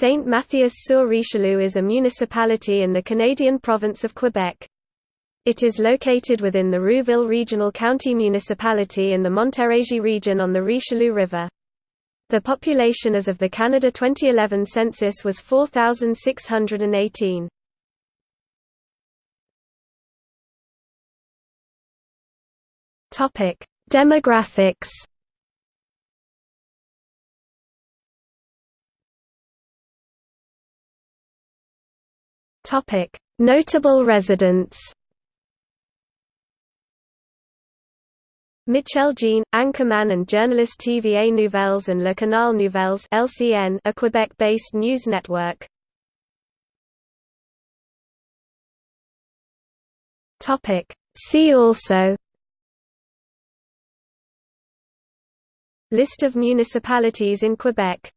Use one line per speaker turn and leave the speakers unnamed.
Saint Mathias-sur-Richelieu is a municipality in the Canadian province of Quebec. It is located within the Rouville Regional County Municipality in the Montérégie region on the Richelieu River. The population as of the Canada 2011 census was 4,618. Demographics Topic: Notable residents. Michel Jean, anchorman and journalist TVA Nouvelles and Le Canal Nouvelles (LCN), a Quebec-based news network. Topic: See also. List of municipalities in Quebec